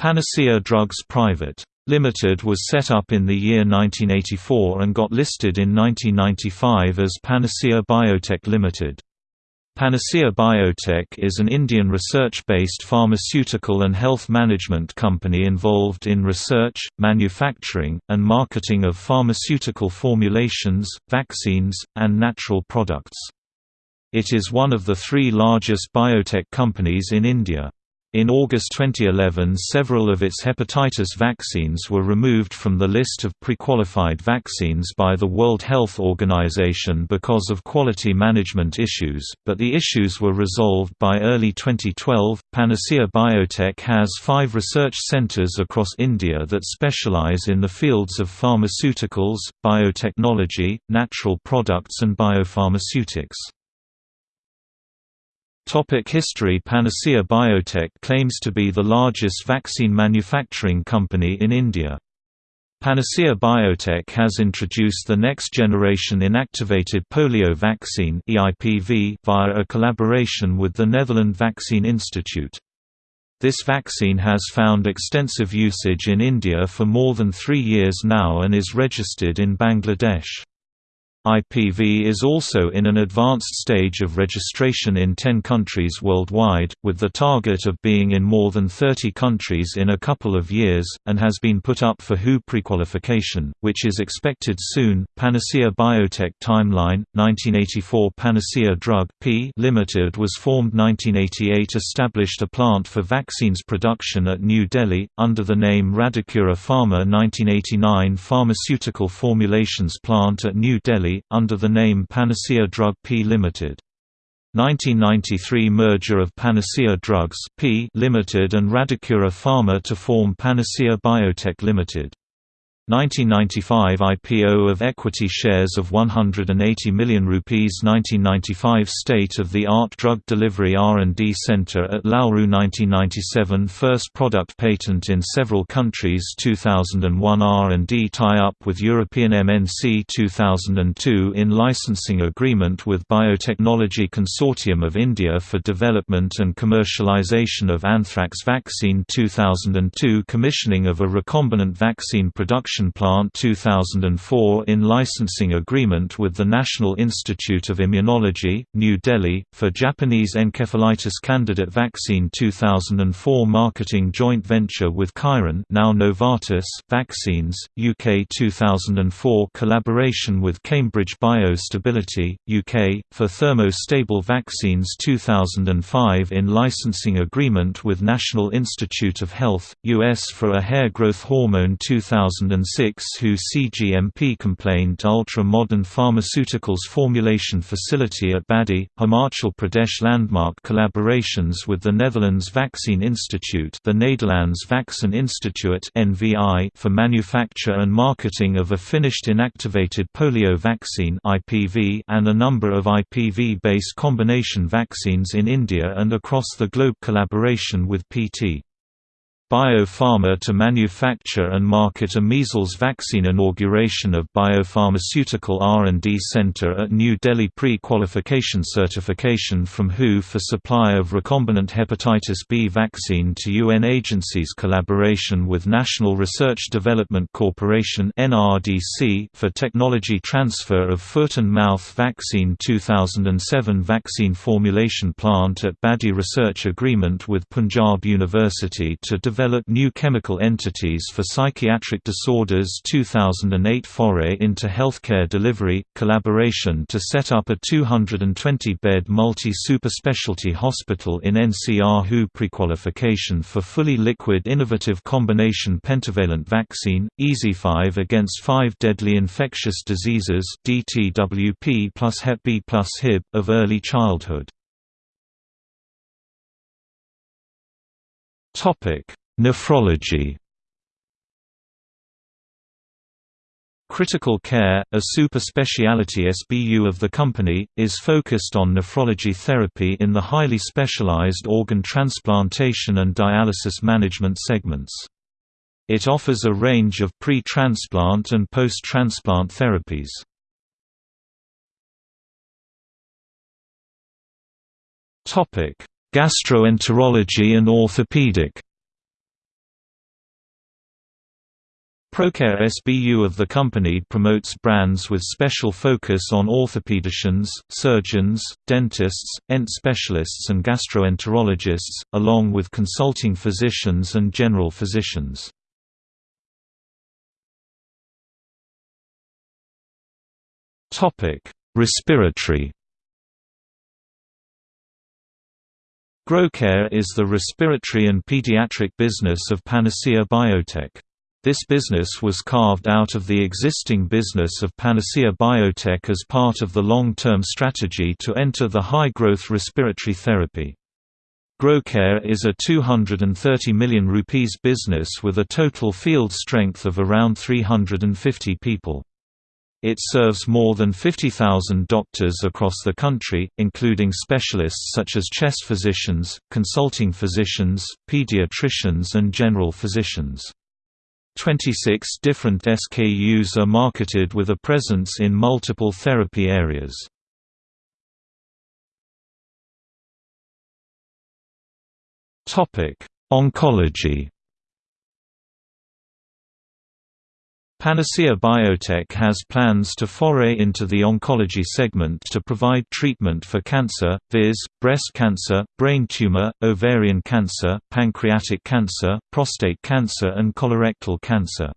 Panacea Drugs Private. Limited was set up in the year 1984 and got listed in 1995 as Panacea Biotech Limited. Panacea Biotech is an Indian research-based pharmaceutical and health management company involved in research, manufacturing, and marketing of pharmaceutical formulations, vaccines, and natural products. It is one of the three largest biotech companies in India. In August 2011 several of its hepatitis vaccines were removed from the list of pre-qualified vaccines by the World Health Organization because of quality management issues, but the issues were resolved by early 2012. Panacea Biotech has five research centers across India that specialize in the fields of pharmaceuticals, biotechnology, natural products and biopharmaceutics. Topic history Panacea Biotech claims to be the largest vaccine manufacturing company in India. Panacea Biotech has introduced the next generation inactivated polio vaccine via a collaboration with the Netherlands Vaccine Institute. This vaccine has found extensive usage in India for more than three years now and is registered in Bangladesh. IPV is also in an advanced stage of registration in 10 countries worldwide, with the target of being in more than 30 countries in a couple of years, and has been put up for WHO prequalification, which is expected soon. Panacea Biotech Timeline 1984 Panacea Drug P Limited was formed 1988 established a plant for vaccines production at New Delhi, under the name Radicura Pharma 1989 Pharmaceutical Formulations Plant at New Delhi under the name Panacea Drug P Limited. 1993 merger of Panacea Drugs P Limited and Radicura Pharma to form Panacea Biotech Limited. 1995 IPO of equity shares of 180 million rupees 1995 State-of-the-art drug delivery R&D center at Lalru 1997 First product patent in several countries 2001 R&D tie-up with European MNC 2002 in licensing agreement with Biotechnology Consortium of India for development and commercialization of anthrax vaccine 2002 Commissioning of a recombinant vaccine production Production Plant 2004 in licensing agreement with the National Institute of Immunology, New Delhi, for Japanese encephalitis candidate vaccine 2004 marketing joint venture with Chiron now Novartis Vaccines, UK 2004 collaboration with Cambridge Biostability, UK, for thermostable vaccines 2005 in licensing agreement with National Institute of Health, US for a hair growth hormone 2006 who CGMP complained ultra-modern pharmaceuticals formulation facility at Baddi, Himachal Pradesh landmark collaborations with the Netherlands Vaccine Institute the Nederlands Vaccin Instituut for manufacture and marketing of a finished inactivated polio vaccine IPV and a number of IPV-based combination vaccines in India and across the globe collaboration with PT. Bio Farma to manufacture and market a measles vaccine inauguration of Biopharmaceutical R&D Center at New Delhi pre-qualification certification from WHO for supply of recombinant hepatitis B vaccine to UN agencies collaboration with National Research Development Corporation NRDC for technology transfer of foot and mouth vaccine 2007 vaccine formulation plant at Baddi research agreement with Punjab University to develop develop new chemical entities for psychiatric disorders 2008 Foray into healthcare delivery, collaboration to set up a 220-bed multi-superspecialty hospital in NCR WHO prequalification for fully liquid innovative combination pentavalent vaccine, EZ5 against five deadly infectious diseases DTWP plus Hep B plus HIB, of early childhood. Topic Nephrology Critical Care, a super-speciality SBU of the company, is focused on nephrology therapy in the highly specialized organ transplantation and dialysis management segments. It offers a range of pre-transplant and post-transplant therapies. Gastroenterology and orthopedic Procare SBU of the company promotes brands with special focus on orthopedicians, surgeons, dentists, ENT specialists and gastroenterologists, along with consulting physicians and general physicians. Respiratory Grocare is the respiratory and pediatric business of Panacea Biotech. This business was carved out of the existing business of Panacea Biotech as part of the long-term strategy to enter the high-growth respiratory therapy. Grocare is a 230 million rupees business with a total field strength of around 350 people. It serves more than 50,000 doctors across the country, including specialists such as chest physicians, consulting physicians, pediatricians and general physicians. 26 different SKUs are marketed with a presence in multiple therapy areas. Oncology Panacea Biotech has plans to foray into the oncology segment to provide treatment for cancer, viz., breast cancer, brain tumor, ovarian cancer, pancreatic cancer, prostate cancer and colorectal cancer.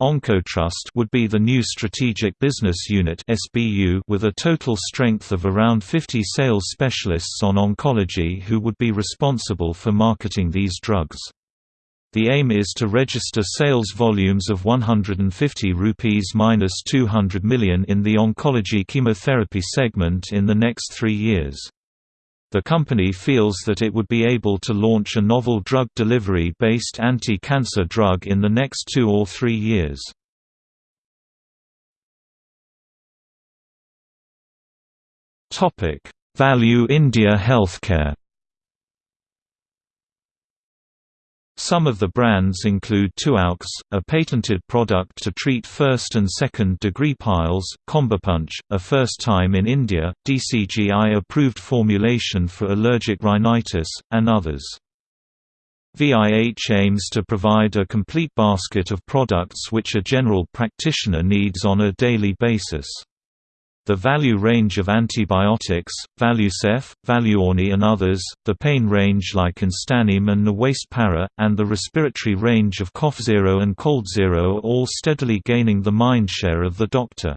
OncoTrust would be the new strategic business unit (SBU) with a total strength of around 50 sales specialists on oncology who would be responsible for marketing these drugs. The aim is to register sales volumes of 150 rupees minus 200 million in the oncology chemotherapy segment in the next three years. The company feels that it would be able to launch a novel drug delivery-based anti-cancer drug in the next two or three years. Topic: Value India Healthcare Some of the brands include Tuaux, a patented product to treat first and second degree piles, Combipunch, a first time in India, DCGI-approved formulation for allergic rhinitis, and others. VIH aims to provide a complete basket of products which a general practitioner needs on a daily basis. The value range of antibiotics, Valucef, Valuorni and others, the pain range like Instanim and Nawaste and the respiratory range of CoughZero and ColdZero are all steadily gaining the mindshare of the doctor.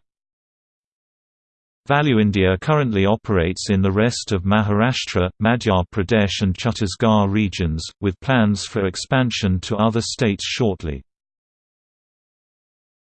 Value India currently operates in the rest of Maharashtra, Madhya Pradesh and Chhattisgarh regions, with plans for expansion to other states shortly.